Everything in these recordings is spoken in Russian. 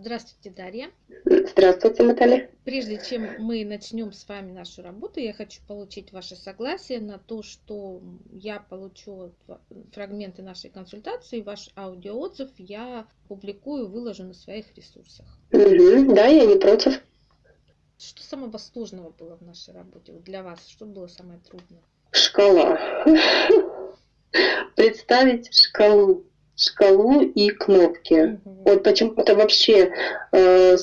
Здравствуйте, Дарья. Здравствуйте, Наталья. Прежде чем мы начнем с вами нашу работу, я хочу получить ваше согласие на то, что я получу фрагменты нашей консультации, ваш аудиоотзыв я публикую, выложу на своих ресурсах. Угу, да, я не против. Что самого сложного было в нашей работе вот для вас? Что было самое трудное? Шкала. Представить шкалу шкалу и кнопки. Угу. Вот почему-то вообще, э,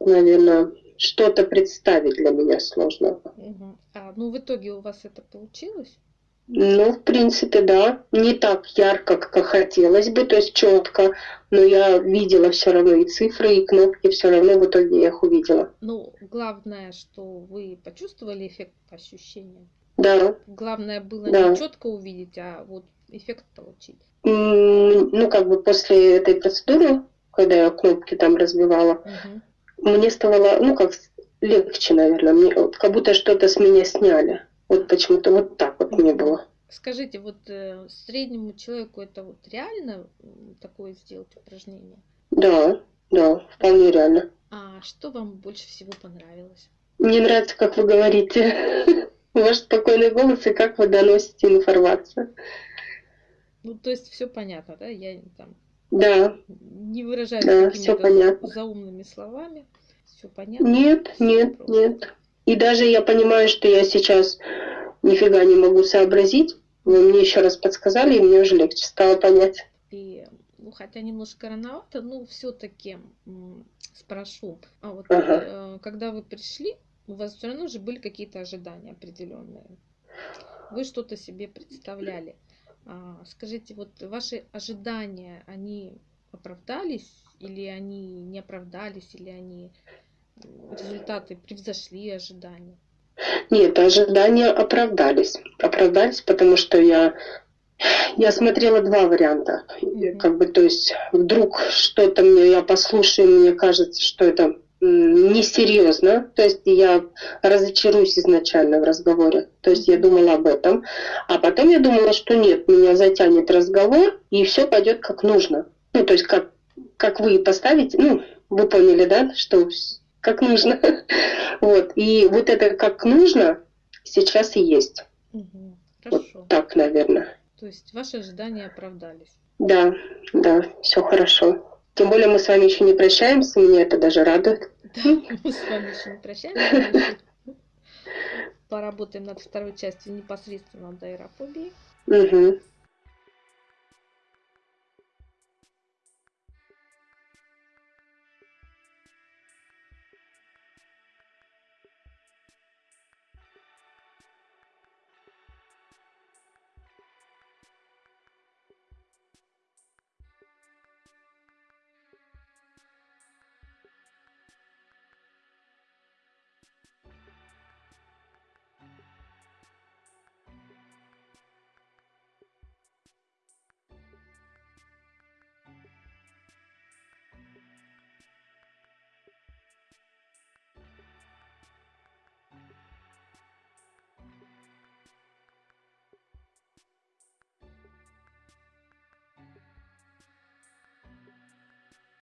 наверное, что-то представить для меня сложно. Угу. А, ну, в итоге у вас это получилось? Ну, в принципе, да. Не так ярко, как хотелось бы, то есть четко, но я видела все равно и цифры, и кнопки, все равно в итоге я их увидела. Ну, главное, что вы почувствовали эффект ощущения. Да. Главное было да. не четко увидеть, а вот эффект получить ну, как бы после этой процедуры, когда я кнопки там разбивала, угу. мне стало, ну, как легче, наверное, мне, вот, как будто что-то с меня сняли. Вот почему-то вот так вот мне было. Скажите, вот э, среднему человеку это вот реально такое сделать упражнение? Да, да, вполне реально. А что вам больше всего понравилось? Мне нравится, как вы говорите. Ваш спокойный голос и как вы доносите информацию. Ну, то есть все понятно, да? Я там да. не выражаюсь да, какими-то заумными словами. Все понятно? Нет, все нет, просто. нет. И даже я понимаю, что я сейчас нифига не могу сообразить. Вы мне еще раз подсказали, и мне уже легче стало понять. И, ну, хотя немножко рановато, но все-таки спрошу. А вот ага. э, когда вы пришли, у вас все равно же были какие-то ожидания определенные. Вы что-то себе представляли. А, скажите, вот ваши ожидания, они оправдались или они не оправдались, или они результаты превзошли ожидания? Нет, ожидания оправдались. Оправдались, потому что я я смотрела два варианта. Mm-hmm. Как бы, то есть, вдруг что-то мне, я послушаю, мне кажется, что это несерьезно, то есть я разочаруюсь изначально в разговоре, то есть я думала об этом, а потом я думала, что нет, меня затянет разговор и все пойдет как нужно, ну то есть как как вы поставите, ну вы поняли, да, что как нужно, вот. И вот это как нужно сейчас и есть, угу. вот так, наверное. То есть ваши ожидания оправдались? Да, да, все хорошо. Тем более мы с вами еще не прощаемся, меня это даже радует. Да, мы с вами еще не прощаемся. Поработаем над второй частью непосредственно до аэрофобии. Угу.